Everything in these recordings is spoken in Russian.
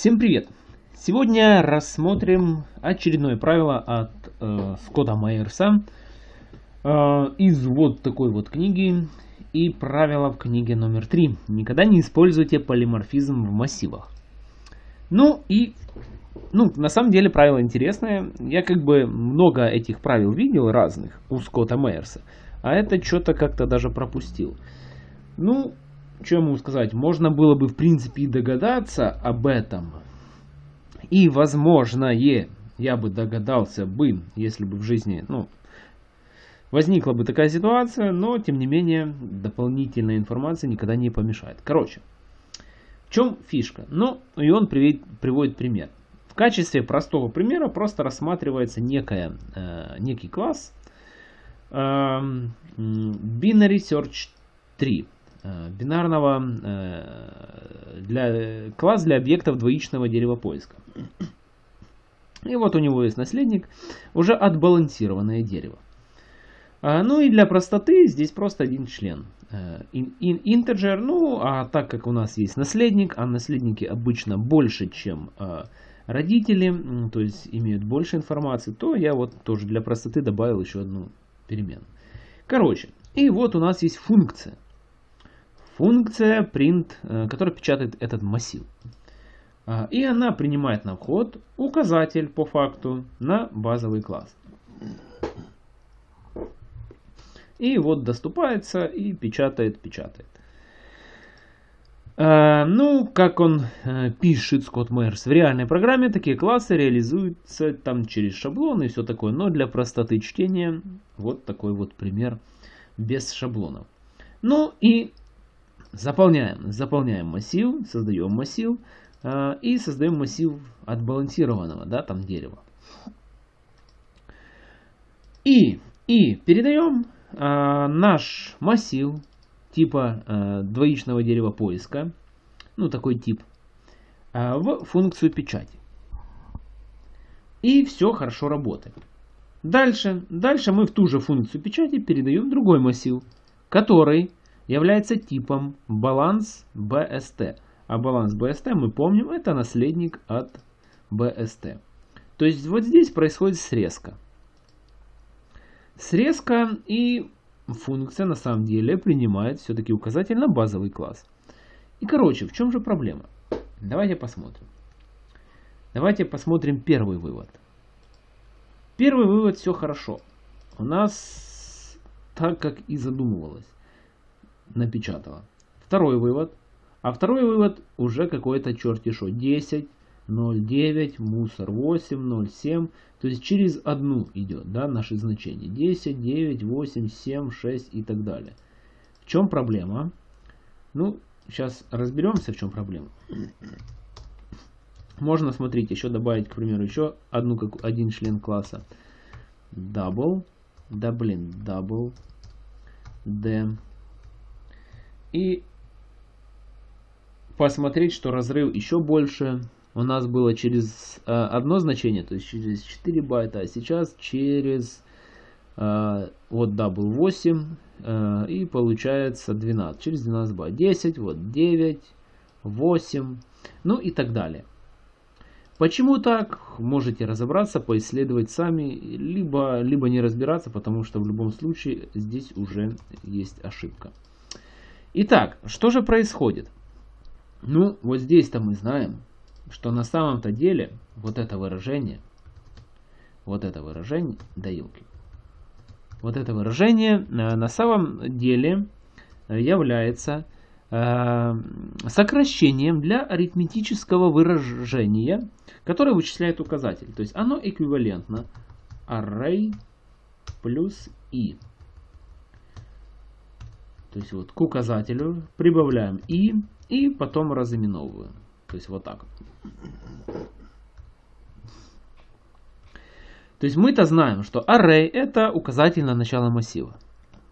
Всем привет! Сегодня рассмотрим очередное правило от э, Скотта Майерса э, из вот такой вот книги и правило в книге номер 3. Никогда не используйте полиморфизм в массивах. Ну и, ну, на самом деле правило интересное. Я как бы много этих правил видел разных у Скотта Майерса, а это что-то как-то даже пропустил. Ну, что я могу сказать? Можно было бы, в принципе, и догадаться об этом. И, возможно, я бы догадался бы, если бы в жизни, ну, возникла бы такая ситуация, но, тем не менее, дополнительная информация никогда не помешает. Короче, в чем фишка? Ну, и он приводит, приводит пример. В качестве простого примера просто рассматривается некая, э, некий класс э, Binary Search 3. Э, бинарного э, для, класс для объектов двоичного дерева поиска. И вот у него есть наследник, уже отбалансированное дерево. А, ну и для простоты здесь просто один член. In, э, in, integer, ну а так как у нас есть наследник, а наследники обычно больше, чем родители, то есть имеют больше информации, то я вот тоже для простоты добавил еще одну перемену. Короче, и вот у нас есть функция функция print, э, которая печатает этот массив. А, и она принимает на вход указатель по факту на базовый класс. И вот доступается и печатает, печатает. А, ну, как он э, пишет, Скотт Мейерс, в реальной программе такие классы реализуются там через шаблоны и все такое. Но для простоты чтения вот такой вот пример без шаблонов. Ну и Заполняем, заполняем массив, создаем массив э, и создаем массив отбалансированного, да, там дерева. И, и передаем э, наш массив типа э, двоичного дерева поиска, ну такой тип, э, в функцию печати. И все хорошо работает. Дальше, дальше мы в ту же функцию печати передаем другой массив, который является типом баланс BST. А баланс BST, мы помним, это наследник от BST. То есть вот здесь происходит срезка. Срезка и функция на самом деле принимает все-таки указатель на базовый класс. И короче, в чем же проблема? Давайте посмотрим. Давайте посмотрим первый вывод. Первый вывод все хорошо. У нас так, как и задумывалось напечатала. Второй вывод. А второй вывод уже какой-то черти что. 10, 0,9, мусор 8, 0,7. То есть через одну идет да, наши значения. 10, 9, 8, 7, 6 и так далее. В чем проблема? Ну, сейчас разберемся, в чем проблема. Можно, смотрите, еще добавить, к примеру, еще одну, как один член класса. Double, да блин, double, d, и посмотреть, что разрыв еще больше. У нас было через э, одно значение, то есть через 4 байта, а сейчас через э, вот да был 8 э, и получается 12, через 12 байт, 10, вот 9, 8, ну и так далее. Почему так? Можете разобраться, поисследовать сами, либо, либо не разбираться, потому что в любом случае здесь уже есть ошибка. Итак, что же происходит? Ну, вот здесь-то мы знаем, что на самом-то деле вот это выражение, вот это выражение, да елки, вот это выражение э, на самом деле э, является э, сокращением для арифметического выражения, которое вычисляет указатель. То есть оно эквивалентно array плюс i. То есть вот к указателю прибавляем и, и потом разыменовываем. То есть вот так. То есть мы-то знаем, что array это указатель на начало массива.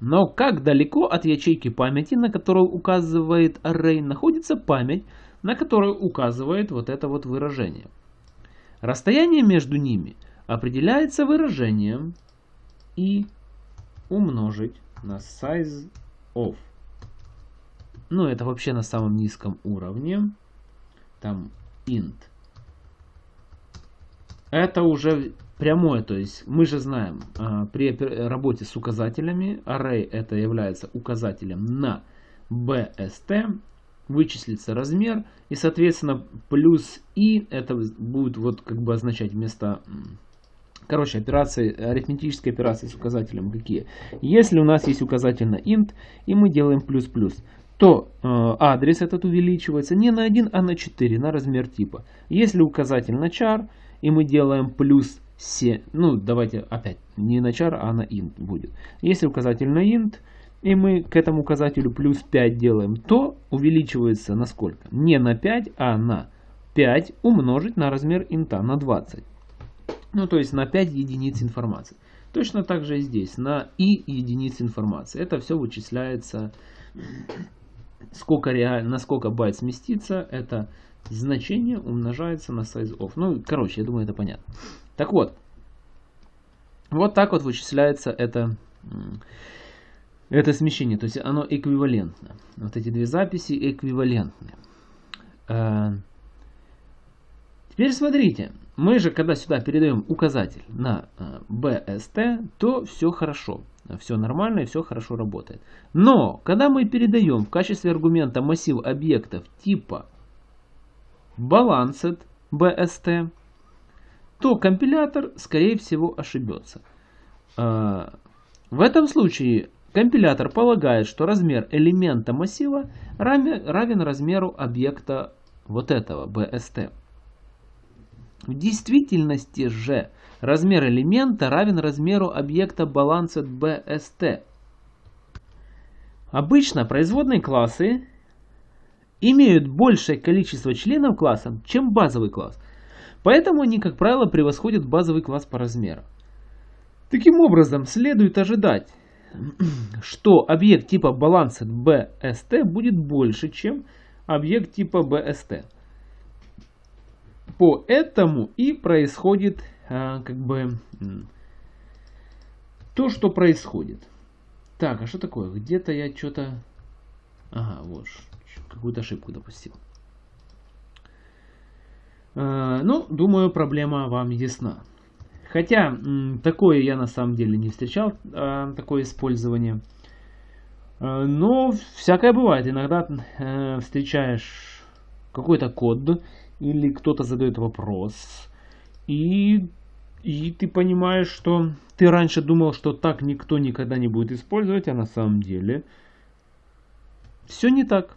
Но как далеко от ячейки памяти, на которую указывает array, находится память, на которую указывает вот это вот выражение. Расстояние между ними определяется выражением и умножить на size of. Ну, это вообще на самом низком уровне. Там int это уже прямое, то есть мы же знаем, а, при работе с указателями, array это является указателем на bst, вычислится размер, и соответственно плюс и это будет вот как бы означать вместо Короче, операции, арифметические операции с указателем какие? Если у нас есть указатель на int, и мы делаем плюс-плюс, то э, адрес этот увеличивается не на 1, а на 4, на размер типа. Если указатель на char, и мы делаем плюс 7, ну давайте опять, не на char, а на int будет. Если указатель на int, и мы к этому указателю плюс 5 делаем, то увеличивается на сколько? Не на 5, а на 5 умножить на размер инта, на 20. Ну, то есть на 5 единиц информации. Точно так же и здесь, на и единиц информации. Это все вычисляется, сколько реаль... на сколько байт сместится, это значение умножается на size of. Ну, короче, я думаю, это понятно. Так вот, вот так вот вычисляется это, это смещение. То есть оно эквивалентно. Вот эти две записи эквивалентны. Э, теперь смотрите. Мы же, когда сюда передаем указатель на BST, э, то все хорошо. Все нормально и все хорошо работает. Но, когда мы передаем в качестве аргумента массив объектов типа balanced BST, то компилятор, скорее всего, ошибется. Э, в этом случае компилятор полагает, что размер элемента массива равен размеру объекта вот этого BST. В действительности же размер элемента равен размеру объекта balanced BST. Обычно производные классы имеют большее количество членов класса, чем базовый класс. Поэтому они, как правило, превосходят базовый класс по размеру. Таким образом, следует ожидать, что объект типа balanced BST будет больше, чем объект типа BST. Поэтому и происходит а, как бы то, что происходит. Так, а что такое? Где-то я что-то... Ага, вот, какую-то ошибку допустил. А, ну, думаю, проблема вам ясна. Хотя, такое я на самом деле не встречал, а, такое использование. Но всякое бывает. Иногда э, встречаешь какой-то код, или кто-то задает вопрос, и, и ты понимаешь, что ты раньше думал, что так никто никогда не будет использовать, а на самом деле все не так.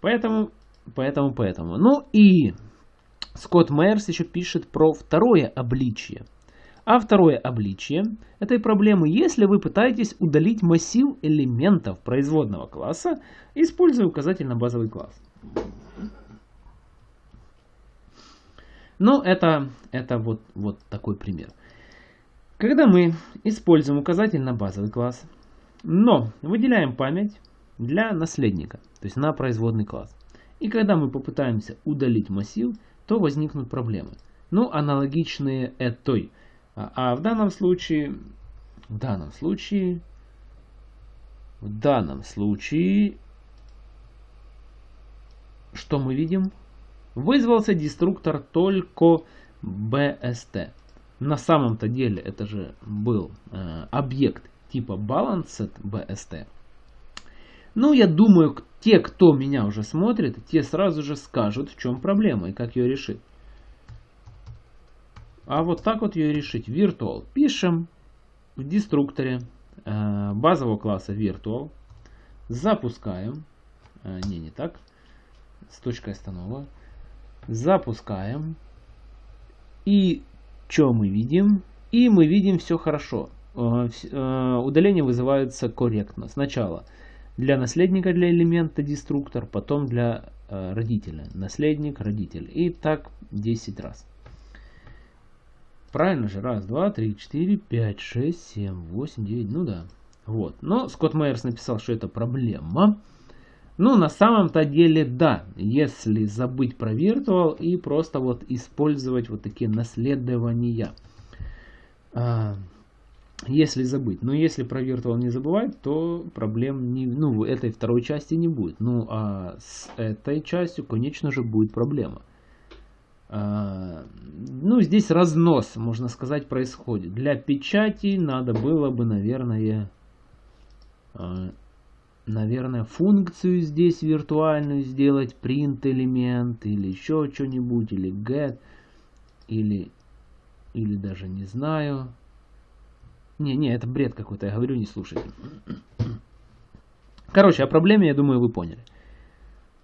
Поэтому, поэтому, поэтому. Ну и Скотт Майерс еще пишет про второе обличие. А второе обличие этой проблемы, если вы пытаетесь удалить массив элементов производного класса, используя указатель на базовый класс. Но это, это вот, вот такой пример. Когда мы используем указатель на базовый класс, но выделяем память для наследника, то есть на производный класс. И когда мы попытаемся удалить массив, то возникнут проблемы. Ну, аналогичные этой. А, а в данном случае, в данном случае, в данном случае, что мы видим? Вызвался деструктор только BST. На самом-то деле это же был э, объект типа balanced BST. Ну, я думаю, те, кто меня уже смотрит, те сразу же скажут, в чем проблема и как ее решить. А вот так вот ее решить. Virtual. Пишем в деструкторе э, базового класса Virtual. Запускаем. Э, не, не так. С точкой останова. Запускаем. И что мы видим? И мы видим все хорошо. Э, э, удаление вызывается корректно. Сначала для наследника для элемента деструктор, потом для э, родителя. Наследник, родитель. И так 10 раз. Правильно же? Раз, два, три, четыре, пять, шесть, семь, восемь, девять. Ну да. Вот. Но Скотт Майерс написал, что это проблема. Ну, на самом-то деле, да, если забыть про Virtual и просто вот использовать вот такие наследования. А, если забыть. Но если про Virtual не забывать, то проблем не, ну, этой второй части не будет. Ну, а с этой частью, конечно же, будет проблема. А, ну, здесь разнос, можно сказать, происходит. Для печати надо было бы, наверное, а, наверное, функцию здесь виртуальную сделать, print элемент или еще что-нибудь, или get, или, или даже не знаю. Не, не, это бред какой-то, я говорю, не слушайте. Короче, о проблеме, я думаю, вы поняли.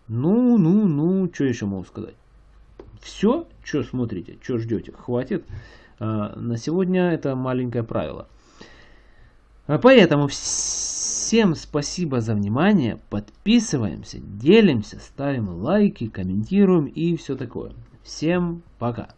Ну, ну, ну, что еще могу сказать? Все, что смотрите, что ждете, хватит. А, на сегодня это маленькое правило. А поэтому всем спасибо за внимание. Подписываемся, делимся, ставим лайки, комментируем и все такое. Всем пока.